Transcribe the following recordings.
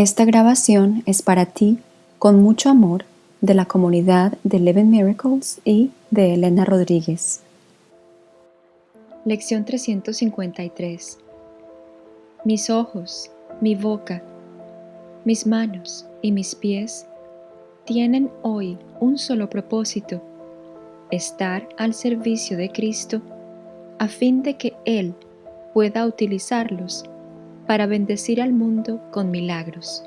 Esta grabación es para ti, con mucho amor, de la comunidad de Eleven Miracles y de Elena Rodríguez. Lección 353 Mis ojos, mi boca, mis manos y mis pies tienen hoy un solo propósito, estar al servicio de Cristo a fin de que Él pueda utilizarlos para bendecir al mundo con milagros.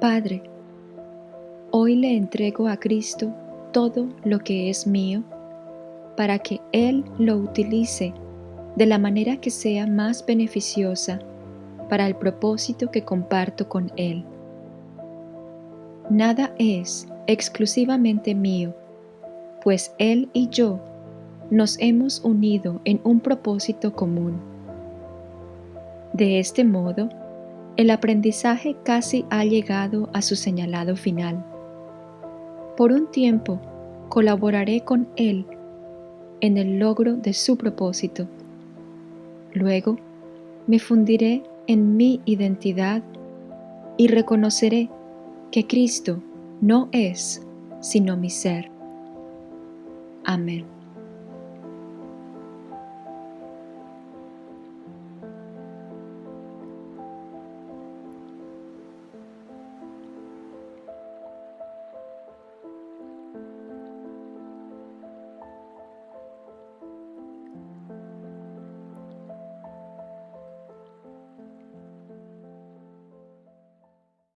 Padre, hoy le entrego a Cristo todo lo que es mío para que Él lo utilice de la manera que sea más beneficiosa para el propósito que comparto con Él. Nada es exclusivamente mío, pues Él y yo nos hemos unido en un propósito común. De este modo, el aprendizaje casi ha llegado a su señalado final. Por un tiempo colaboraré con Él en el logro de su propósito. Luego me fundiré en mi identidad y reconoceré que Cristo no es sino mi ser. Amén.